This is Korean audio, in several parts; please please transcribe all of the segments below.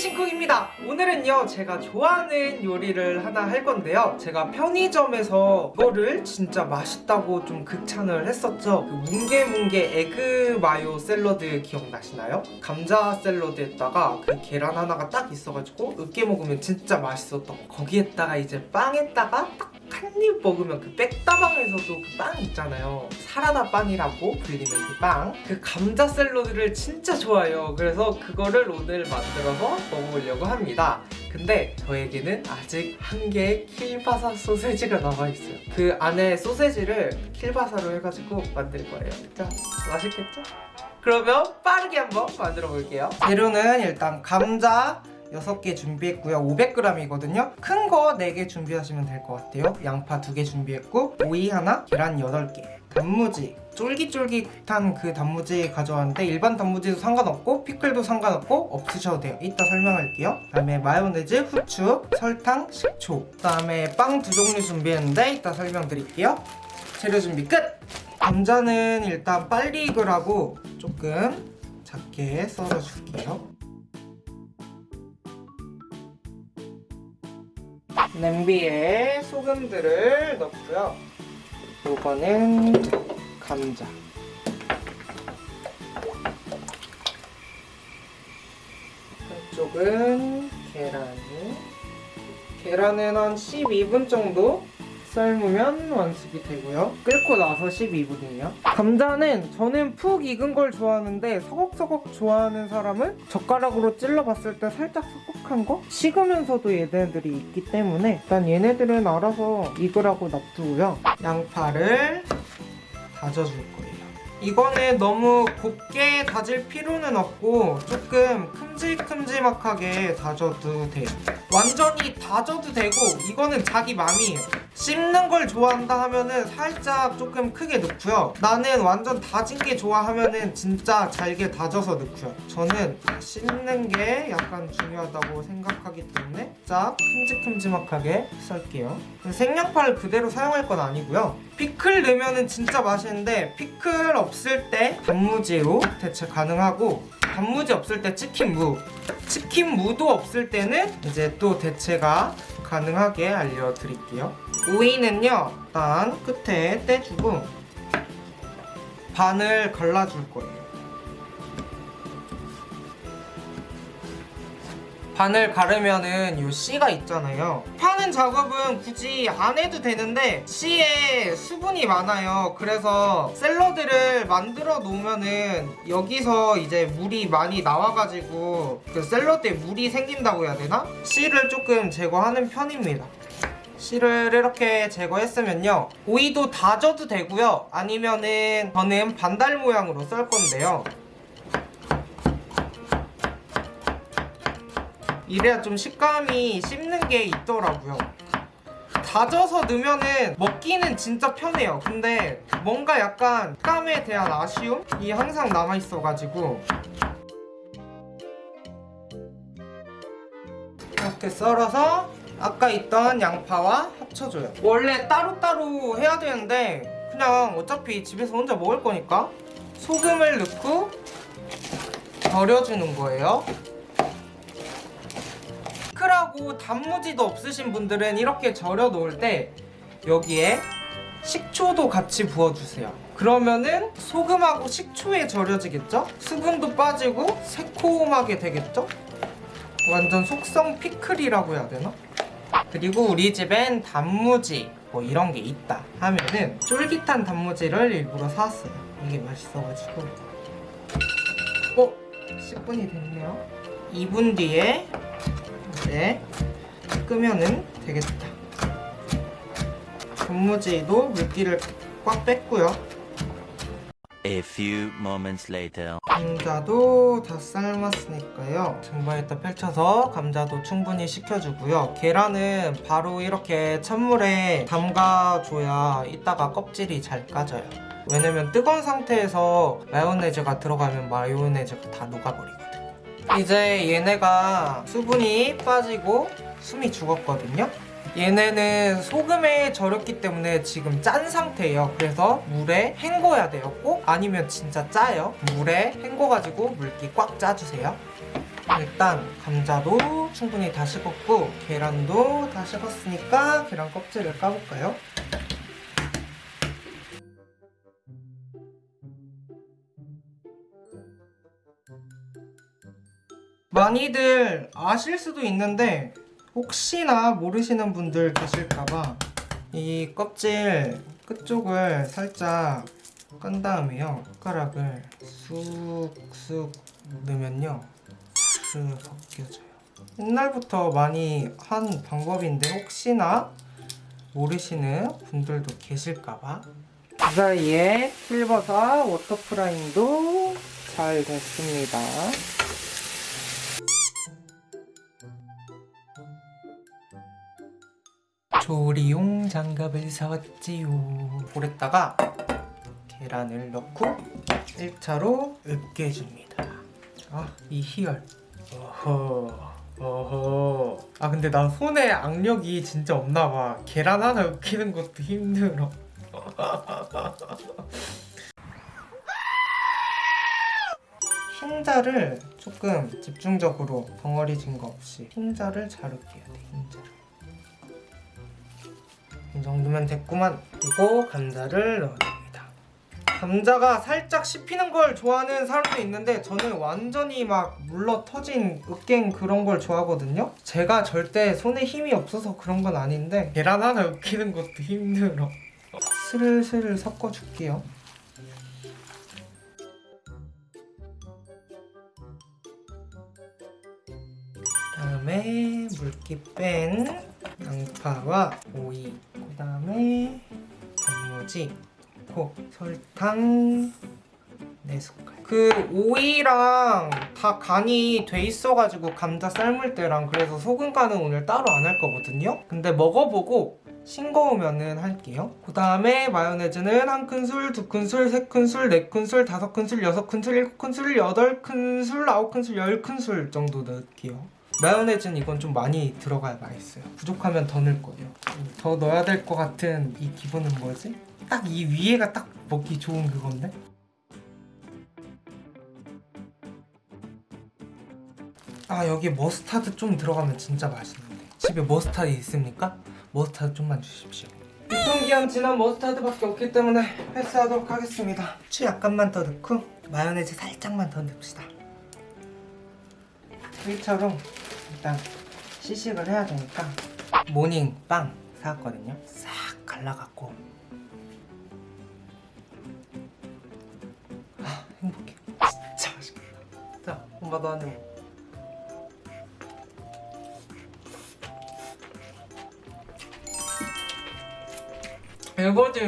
신쿡입니다. 오늘은요 제가 좋아하는 요리를 하나 할 건데요. 제가 편의점에서 이거를 진짜 맛있다고 좀 극찬을 했었죠. 그 뭉게뭉게 에그 마요 샐러드 기억나시나요? 감자 샐러드에다가 그 계란 하나가 딱 있어가지고 으깨 먹으면 진짜 맛있었던 거. 거기에다가 이제 빵에다가 딱 한 입 먹으면 그 백다방에서도 그 빵 있잖아요. 사라다 빵이라고 불리는 그 빵. 그 감자 샐러드를 진짜 좋아해요. 그래서 그거를 오늘 만들어서 먹어보려고 합니다. 근데 저에게는 아직 한 개의 킬바사 소세지가 남아있어요. 그 안에 소세지를 킬바사로 해가지고 만들 거예요. 자 맛있겠죠? 그러면 빠르게 한번 만들어 볼게요. 재료는 일단 감자 6개 준비했고요. 500g이거든요. 큰 거 4개 준비하시면 될 것 같아요. 양파 2개 준비했고 오이 하나 계란 8개. 단무지 쫄깃쫄깃한 그 단무지 가져왔는데 일반 단무지도 상관없고 피클도 상관없고 없으셔도 돼요. 이따 설명할게요. 그 다음에 마요네즈, 후추, 설탕, 식초. 그 다음에 빵 두 종류 준비했는데 이따 설명드릴게요. 재료 준비 끝! 감자는 일단 빨리 익으라고 조금 작게 썰어줄게요 냄비에 소금들을 넣고요. 이거는 감자. 한쪽은 계란. 계란은 한 12분 정도 삶으면 완숙이 되고요. 끓고 나서 12분이에요. 감자는 저는 푹 익은 걸 좋아하는데 서걱서걱 좋아하는 사람은 젓가락으로 찔러봤을 때 살짝 서걱한 거? 식으면서도 얘네들이 있기 때문에 일단 얘네들은 알아서 익으라고 놔두고요. 양파를 다져줄 거예요. 이거는 너무 곱게 다질 필요는 없고 조금 큼직큼직하게 다져도 돼요. 완전히 다져도 되고 이거는 자기 맘이에요. 씹는 걸 좋아한다 하면은 살짝 조금 크게 넣고요. 나는 완전 다진 게 좋아하면은 진짜 잘게 다져서 넣고요. 저는 씹는 게 약간 중요하다고 생각하기 때문에 짝 큼직큼직하게 썰게요. 생양파를 그대로 사용할 건 아니고요. 피클 넣으면은 진짜 맛있는데 피클 없을 때 단무지로 대체 가능하고 단무지 없을 때 치킨무 치킨무도 없을 때는 이제 또 대체가 가능하게 알려드릴게요 오이는요 일단 끝에 떼주고 반을 갈라줄 거예요. 반을 가르면은 이 씨가 있잖아요. 파는 작업은 굳이 안 해도 되는데 씨에 수분이 많아요. 그래서 샐러드를 만들어 놓으면은 여기서 이제 물이 많이 나와가지고 그 샐러드에 물이 생긴다고 해야 되나? 씨를 조금 제거하는 편입니다 씨를 이렇게 제거했으면요. 오이도 다져도 되고요. 아니면은 저는 반달 모양으로 썰 건데요. 이래야 좀 식감이 씹는 게 있더라고요. 다져서 넣으면은 먹기는 진짜 편해요. 근데 뭔가 약간 식감에 대한 아쉬움이 항상 남아있어가지고. 이렇게 썰어서 아까 있던 양파와 합쳐줘요 원래 따로따로 해야 되는데 그냥 어차피 집에서 혼자 먹을 거니까 소금을 넣고 절여주는 거예요 피클하고 단무지도 없으신 분들은 이렇게 절여 놓을 때 여기에 식초도 같이 부어주세요 그러면은 소금하고 식초에 절여지겠죠? 수분도 빠지고 새콤하게 되겠죠? 완전 속성 피클이라고 해야 되나? 그리고 우리 집엔 단무지 뭐 이런 게 있다 하면은 쫄깃한 단무지를 일부러 사왔어요. 이게 맛있어가지고. 어? 10분이 됐네요. 2분 뒤에 이제 끄면은 되겠다. 단무지도 물기를 꽉 뺐고요 A few moments later. 감자도 다 삶았으니까요. 전번에다 펼쳐서 감자도 충분히 식혀주고요. 계란은 바로 이렇게 찬물에 담가줘야 이따가 껍질이 잘 까져요. 왜냐면 뜨거운 상태에서 마요네즈가 들어가면 마요네즈가 다 녹아버리거든요. 이제 얘네가 수분이 빠지고 숨이 죽었거든요 얘네는 소금에 절였기 때문에 지금 짠 상태예요. 그래서 물에 헹궈야 돼요. 꼭 아니면 진짜 짜요. 물에 헹궈가지고 물기 꽉 짜주세요. 일단 감자도 충분히 다 식었고 계란도 다 식었으니까 계란 껍질을 까볼까요? 많이들 아실 수도 있는데 혹시나 모르시는 분들 계실까봐 이 껍질 끝쪽을 살짝 깐 다음에요. 숟가락을 쑥쑥 넣으면요. 쑥 벗겨져요. 옛날부터 많이 한 방법인데 혹시나 모르시는 분들도 계실까봐. 그 사이에 실버사 워터프라잉도 잘 됐습니다 조리용 장갑을 사왔지요. 볼에다가 계란을 넣고 1차로 으깨줍니다. 아, 이 희열. 어허. 어허. 아, 근데 나 손에 악력이 진짜 없나 봐. 계란 하나 으깨는 것도 힘들어. 흰자를 조금 집중적으로 덩어리진 거 없이 흰자를 잘 으깨야 돼, 흰자를. 이 정도면 됐구만. 그리고 감자를 넣어줍니다. 감자가 살짝 씹히는 걸 좋아하는 사람도 있는데 저는 완전히 막 물러 터진 으깬 그런 걸 좋아하거든요. 제가 절대 손에 힘이 없어서 그런 건 아닌데 계란 하나 으깨는 것도 힘들어. 슬슬 섞어줄게요. 다음에 물기 뺀 양파와 오이 그 다음에 단무지 코 설탕 4숟갈. 그 오이랑 다 간이 돼 있어가지고 감자 삶을 때랑 그래서 소금 간은 오늘 따로 안 할 거거든요. 근데 먹어보고 싱거우면은 할게요. 그 다음에 마요네즈는 한 큰술, 두 큰술, 세 큰술, 네 큰술, 다섯 큰술, 여섯 큰술, 일곱 큰술, 여덟 큰술, 아홉 큰술, 열 큰술 정도 넣을게요 마요네즈는 이건 좀 많이 들어가야 맛있어요. 부족하면 더 넣을 거예요. 더 넣어야 될 것 같은 이 기분은 뭐지? 딱 이 위에가 딱 먹기 좋은 그건데? 아 여기 머스타드 좀 들어가면 진짜 맛있는데 집에 머스타드 있습니까? 머스타드 좀만 주십시오 유통기한 지난 머스타드밖에 없기 때문에 패스하도록 하겠습니다 후추 약간만 더 넣고 마요네즈 살짝만 더 넣읍시다 1차로 일단 시식을 해야 되니까 모닝 빵 사왔거든요. 싹 갈라갖고. 아 행복해. 진짜 맛있겠다. 자 한입 먹어 이거지.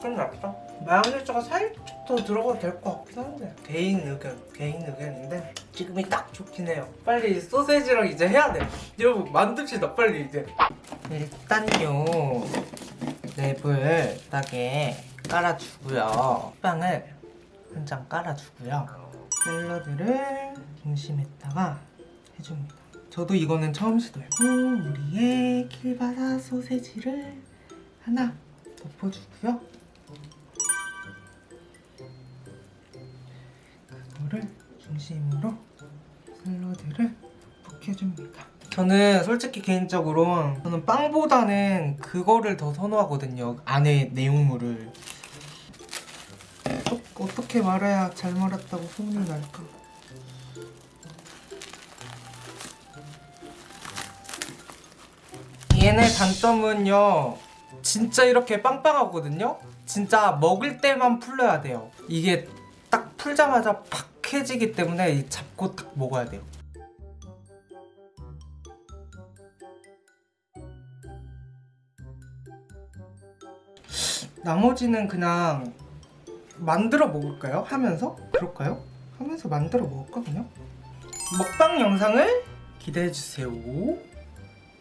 끝났어? 마요네즈가 살짝 더 들어가도 될 것 같긴 한데 개인 의견, 개인 의견인데 지금이 딱 좋긴 해요. 빨리 소세지랑 이제 해야 돼. 여러분 만듭시다 빨리 이제. 일단요 랩을 딱에 깔아주고요. 빵을 한 장 깔아주고요. 샐러드를 중심에다가 해줍니다. 저도 이거는 처음 시도해요 오, 우리의 킬바사 소세지를 하나 덮어주고요 중심으로 샐러드를 볶여줍니다. 저는 솔직히 개인적으로 저는 빵보다는 그거를 더 선호하거든요. 안에 내용물을. 어, 어떻게 말해야 잘 말았다고 소문이 날까? 얘네 단점은요. 진짜 이렇게 빵빵하거든요. 진짜 먹을 때만 풀려야 돼요. 이게 딱 풀자마자 팍 해지기 때문에 이 잡고 딱 먹어야 돼요. 나머지는 그냥 만들어 먹을까요? 하면서? 그럴까요? 하면서 만들어 먹을까 그냥? 먹방 영상을 기대해 주세요.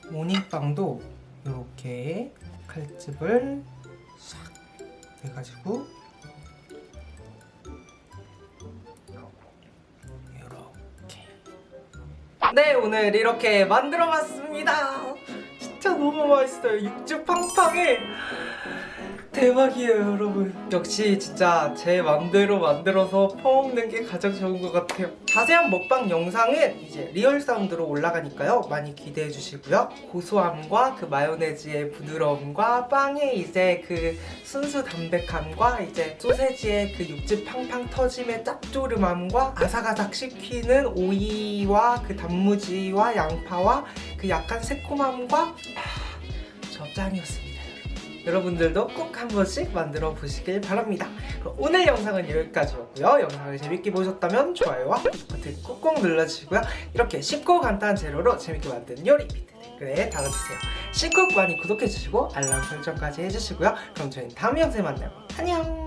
모닝빵도 이렇게 칼집을 샥 해가지고 네 오늘 이렇게 만들어봤습니다 너무 맛있어요. 육즙 팡팡해. 대박이에요 여러분. 역시 진짜 제 맘대로 만들어서 퍼먹는 게 가장 좋은 것 같아요. 자세한 먹방 영상은 이제 real 사운드로 올라가니까요. 많이 기대해 주시고요. 고소함과 그 마요네즈의 부드러움과 빵의 이제 그 순수 담백함과 이제 소세지의 그 육즙 팡팡 터짐의 짭조름함과 아삭아삭 씹히는 오이와 그 단무지와 양파와 그 약간 새콤함과 아, 저 짱이었습니다 여러분들도 꼭 한 번씩 만들어 보시길 바랍니다. 그럼 오늘 영상은 여기까지였고요. 영상을 재밌게 보셨다면 좋아요와 구독 버튼 꾹꾹 눌러주시고요. 이렇게 쉽고 간단한 재료로 재밌게 만든 요리 밑에 댓글에 달아주세요. 씩꾹 많이 구독해주시고 알람 설정까지 해주시고요. 그럼 저희는 다음 영상에 만나요. 안녕!